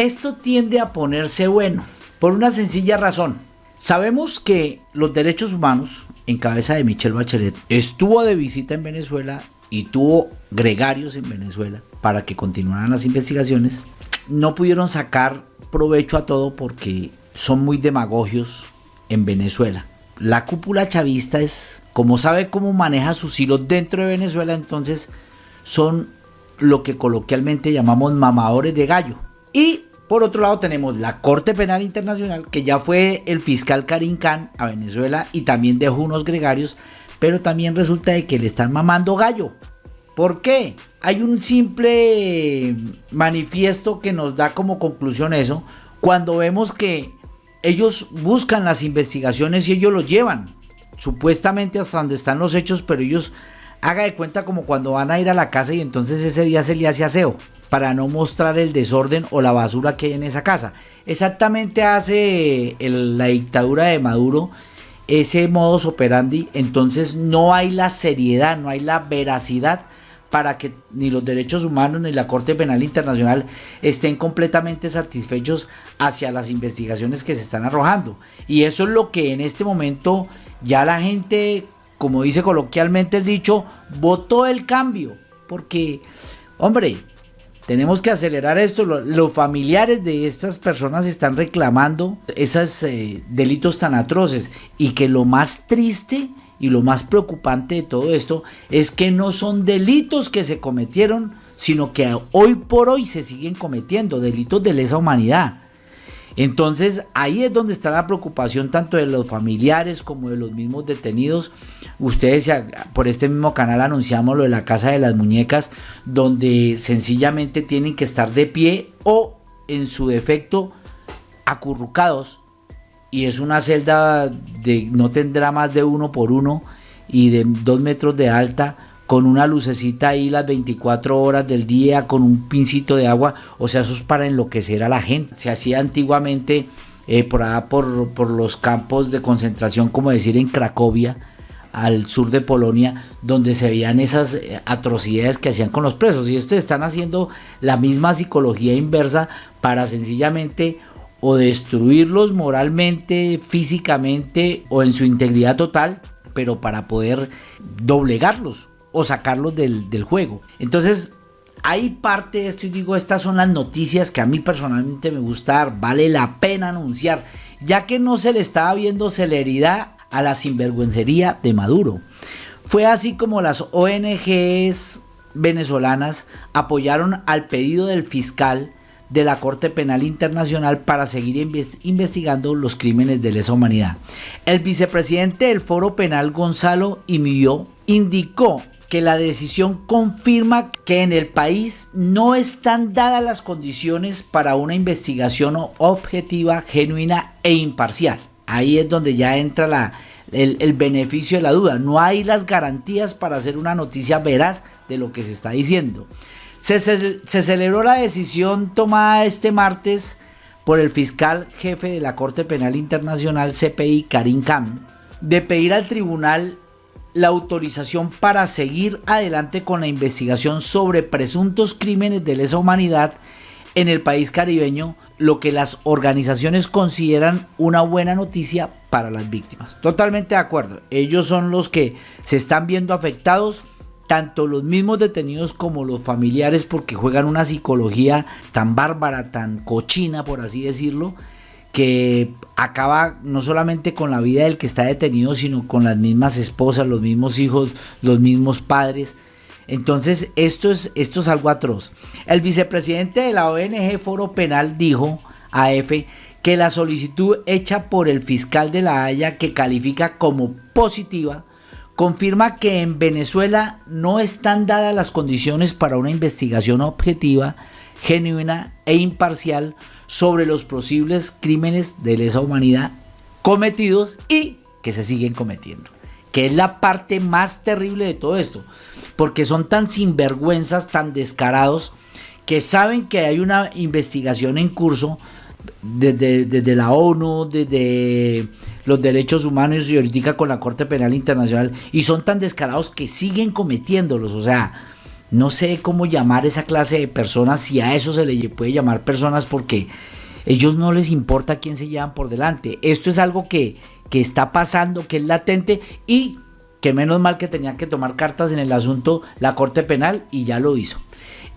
Esto tiende a ponerse bueno por una sencilla razón. Sabemos que los derechos humanos, en cabeza de Michelle Bachelet, estuvo de visita en Venezuela y tuvo gregarios en Venezuela para que continuaran las investigaciones. No pudieron sacar provecho a todo porque son muy demagogios en Venezuela. La cúpula chavista es, como sabe cómo maneja sus hilos dentro de Venezuela, entonces son lo que coloquialmente llamamos mamadores de gallo. Y por otro lado tenemos la Corte Penal Internacional, que ya fue el fiscal Karim Khan a Venezuela y también dejó unos gregarios, pero también resulta de que le están mamando gallo. ¿Por qué? Hay un simple manifiesto que nos da como conclusión eso, cuando vemos que ellos buscan las investigaciones y ellos los llevan, supuestamente hasta donde están los hechos, pero ellos haga de cuenta como cuando van a ir a la casa y entonces ese día se le hace aseo para no mostrar el desorden o la basura que hay en esa casa. Exactamente hace la dictadura de Maduro ese modus operandi, entonces no hay la seriedad, no hay la veracidad para que ni los derechos humanos ni la Corte Penal Internacional estén completamente satisfechos hacia las investigaciones que se están arrojando. Y eso es lo que en este momento ya la gente, como dice coloquialmente el dicho, votó el cambio. Porque, hombre, tenemos que acelerar esto. Los familiares de estas personas están reclamando esos eh, delitos tan atroces. Y que lo más triste y lo más preocupante de todo esto es que no son delitos que se cometieron, sino que hoy por hoy se siguen cometiendo delitos de lesa humanidad. Entonces ahí es donde está la preocupación tanto de los familiares como de los mismos detenidos. Ustedes por este mismo canal anunciamos lo de la Casa de las Muñecas, donde sencillamente tienen que estar de pie o en su defecto acurrucados y es una celda de no tendrá más de uno por uno y de dos metros de alta con una lucecita ahí las 24 horas del día con un pincito de agua o sea eso es para enloquecer a la gente se hacía antiguamente eh, por, por, por los campos de concentración como decir en Cracovia al sur de Polonia, donde se veían esas eh, atrocidades que hacían con los presos. Y estos están haciendo la misma psicología inversa para sencillamente o destruirlos moralmente, físicamente o en su integridad total, pero para poder doblegarlos o sacarlos del, juego. Entonces, hay parte de esto y digo, estas son las noticias que a mí personalmente me gusta vale la pena anunciar, ya que no se le estaba viendo celeridad a la sinvergüencería de Maduro. Fue así como las ONGs venezolanas apoyaron al pedido del fiscal de la Corte Penal Internacional para seguir investigando los crímenes de lesa humanidad. El vicepresidente del Foro Penal Gonzalo Imilló indicó que la decisión confirma que en el país no están dadas las condiciones para una investigación objetiva, genuina e imparcial. Ahí es donde ya entra el, beneficio de la duda. No hay las garantías para hacer una noticia veraz de lo que se está diciendo. Se, celebró la decisión tomada este martes por el fiscal jefe de la Corte Penal Internacional CPI, Karim Khan, de pedir al tribunal la autorización para seguir adelante con la investigación sobre presuntos crímenes de lesa humanidad en el país caribeño, lo que las organizaciones consideran una buena noticia para las víctimas. Totalmente de acuerdo, ellos son los que se están viendo afectados tanto los mismos detenidos como los familiares porque juegan una psicología tan bárbara, tan cochina, por así decirlo, que acaba no solamente con la vida del que está detenido, sino con las mismas esposas, los mismos hijos, los mismos padres. Entonces, esto es, esto es algo atroz. El vicepresidente de la ONG Foro Penal dijo a EFE que la solicitud hecha por el fiscal de La Haya, que califica como positiva, confirma que en Venezuela no están dadas las condiciones para una investigación objetiva, genuina e imparcial sobre los posibles crímenes de lesa humanidad cometidos y que se siguen cometiendo. Que es la parte más terrible de todo esto. Porque son tan sinvergüenzas, tan descarados, que saben que hay una investigación en curso desde, desde la ONU, desde los derechos humanos y ahorita con la Corte Penal Internacional y son tan descarados que siguen cometiéndolos. O sea, no sé cómo llamar esa clase de personas, si a eso se le puede llamar personas porque ellos no les importa quién se llevan por delante. Esto es algo que, que está pasando, que es latente y que menos mal que tenía que tomar cartas en el asunto la Corte Penal y ya lo hizo.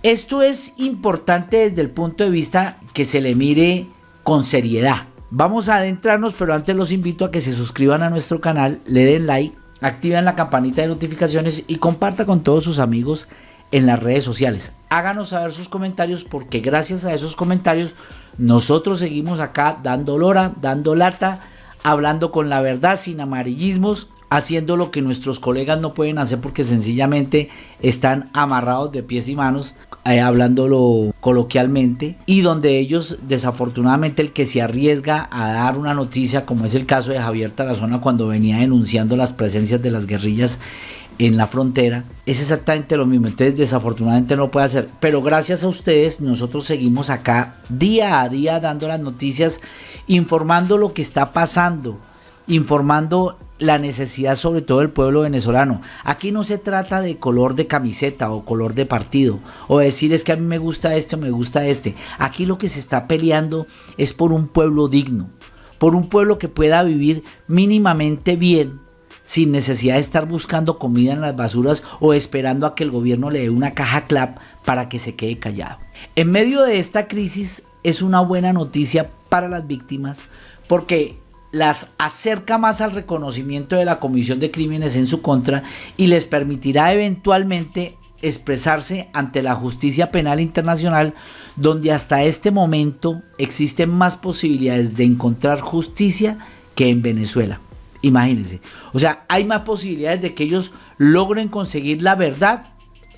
Esto es importante desde el punto de vista que se le mire con seriedad. Vamos a adentrarnos, pero antes los invito a que se suscriban a nuestro canal, le den like, activen la campanita de notificaciones y comparta con todos sus amigos en las redes sociales. Háganos saber sus comentarios porque gracias a esos comentarios nosotros seguimos acá dando lora, dando lata, hablando con la verdad sin amarillismos haciendo lo que nuestros colegas no pueden hacer porque sencillamente están amarrados de pies y manos, eh, hablándolo coloquialmente, y donde ellos desafortunadamente el que se arriesga a dar una noticia, como es el caso de Javier Tarazona cuando venía denunciando las presencias de las guerrillas en la frontera, es exactamente lo mismo. Entonces, desafortunadamente no puede hacer. Pero gracias a ustedes, nosotros seguimos acá día a día dando las noticias, informando lo que está pasando, informando la necesidad sobre todo del pueblo venezolano. Aquí no se trata de color de camiseta o color de partido o decir es que a mí me gusta este o me gusta este. Aquí lo que se está peleando es por un pueblo digno, por un pueblo que pueda vivir mínimamente bien sin necesidad de estar buscando comida en las basuras o esperando a que el gobierno le dé una caja clap para que se quede callado. En medio de esta crisis es una buena noticia para las víctimas porque las acerca más al reconocimiento de la comisión de crímenes en su contra y les permitirá eventualmente expresarse ante la justicia penal internacional donde hasta este momento existen más posibilidades de encontrar justicia que en Venezuela. Imagínense. O sea, hay más posibilidades de que ellos logren conseguir la verdad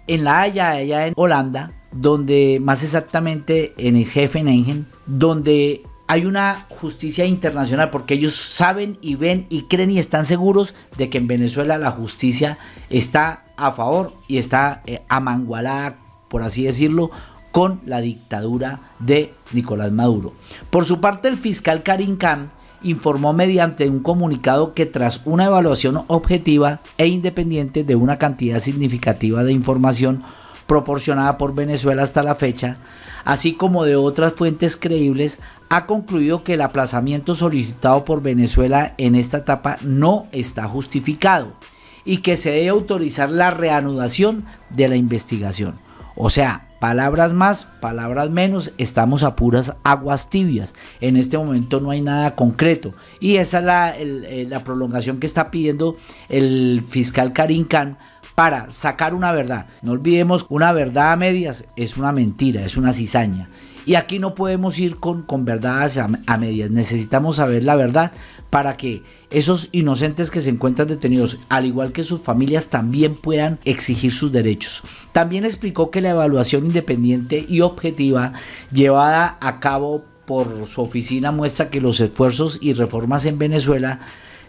en La Haya, allá en Holanda, donde más exactamente en el jefe Engen, donde hay una justicia internacional porque ellos saben y ven y creen y están seguros de que en Venezuela la justicia está a favor y está eh, amangualada, por así decirlo, con la dictadura de Nicolás Maduro. Por su parte, el fiscal Karim Khan informó mediante un comunicado que tras una evaluación objetiva e independiente de una cantidad significativa de información proporcionada por Venezuela hasta la fecha, así como de otras fuentes creíbles, ha concluido que el aplazamiento solicitado por Venezuela en esta etapa no está justificado y que se debe autorizar la reanudación de la investigación. O sea, palabras más, palabras menos, estamos a puras aguas tibias. En este momento no hay nada concreto. Y esa es la, eh, la prolongación que está pidiendo el fiscal Karim Khan para sacar una verdad. No olvidemos, una verdad a medias es una mentira, es una cizaña. Y aquí no podemos ir con, con verdades a, a medias, necesitamos saber la verdad para que esos inocentes que se encuentran detenidos, al igual que sus familias, también puedan exigir sus derechos. También explicó que la evaluación independiente y objetiva llevada a cabo por su oficina muestra que los esfuerzos y reformas en Venezuela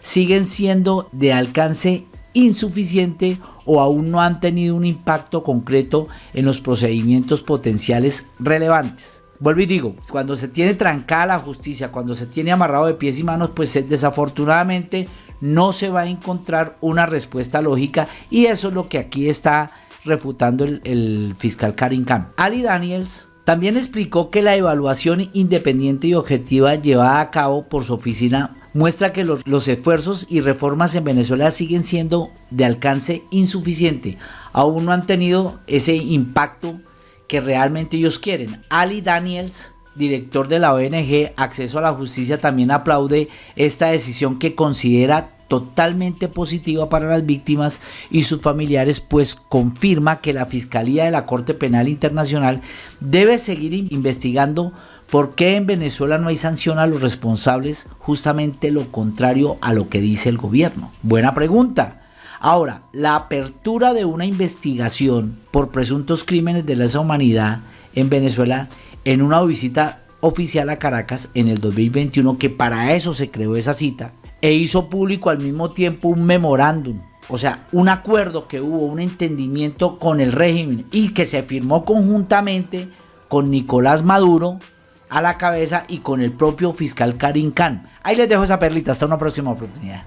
siguen siendo de alcance insuficiente o aún no han tenido un impacto concreto en los procedimientos potenciales relevantes. Vuelvo y digo, cuando se tiene trancada la justicia, cuando se tiene amarrado de pies y manos, pues desafortunadamente no se va a encontrar una respuesta lógica y eso es lo que aquí está refutando el, fiscal Karim Khan. Ali Daniels también explicó que la evaluación independiente y objetiva llevada a cabo por su oficina muestra que los, los, esfuerzos y reformas en Venezuela siguen siendo de alcance insuficiente. Aún no han tenido ese impacto que realmente ellos quieren. Ali Daniels, director de la ONG Acceso a la Justicia, también aplaude esta decisión que considera totalmente positiva para las víctimas y sus familiares, pues confirma que la Fiscalía de la Corte Penal Internacional debe seguir investigando por qué en Venezuela no hay sanción a los responsables, justamente lo contrario a lo que dice el gobierno. Buena pregunta. Ahora, la apertura de una investigación por presuntos crímenes de lesa humanidad en Venezuela en una visita oficial a Caracas en el 2021, que para eso se creó esa cita, e hizo público al mismo tiempo un memorándum, o sea, un acuerdo que hubo, un entendimiento con el régimen y que se firmó conjuntamente con Nicolás Maduro a la cabeza y con el propio fiscal Karim Khan. Ahí les dejo esa perlita, hasta una próxima oportunidad.